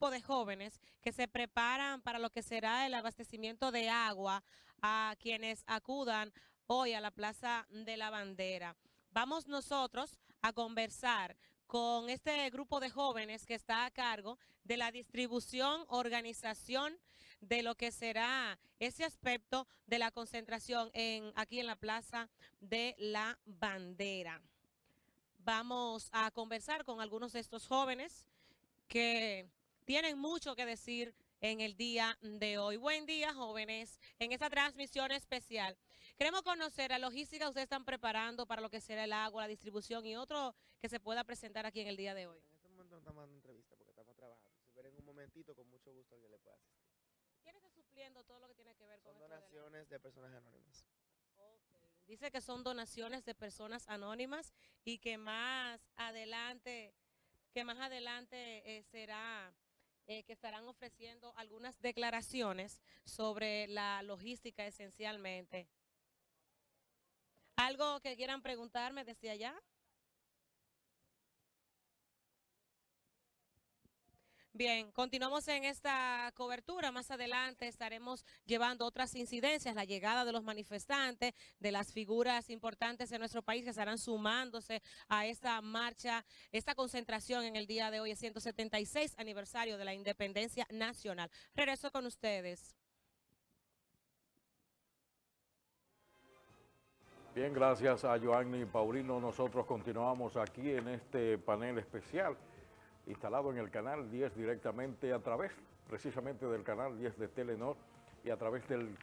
grupo de jóvenes que se preparan para lo que será el abastecimiento de agua a quienes acudan hoy a la Plaza de la Bandera. Vamos nosotros a conversar con este grupo de jóvenes que está a cargo de la distribución, organización de lo que será ese aspecto de la concentración en, aquí en la Plaza de la Bandera. Vamos a conversar con algunos de estos jóvenes que tienen mucho que decir en el día de hoy. Buen día, jóvenes, en esta transmisión especial. Queremos conocer la logística que ustedes están preparando para lo que será el agua, la distribución y otro que se pueda presentar aquí en el día de hoy. En este momento no estamos dando entrevista porque estamos trabajando. Si ven en un momentito, con mucho gusto alguien le pueda asistir. ¿Quién está supliendo todo lo que tiene que ver con Son la- donaciones de personas anónimas. Dice que son donaciones de personas anónimas y que más adelante, que más adelante eh, será eh, que estarán ofreciendo algunas declaraciones sobre la logística esencialmente. ¿Algo que quieran preguntarme desde allá? Bien, continuamos en esta cobertura. Más adelante estaremos llevando otras incidencias, la llegada de los manifestantes, de las figuras importantes de nuestro país que estarán sumándose a esta marcha, esta concentración en el día de hoy, el 176 aniversario de la independencia nacional. Regreso con ustedes. Bien, gracias a Joanny Paulino. Nosotros continuamos aquí en este panel especial instalado en el canal 10 directamente a través precisamente del canal 10 de Telenor y a través del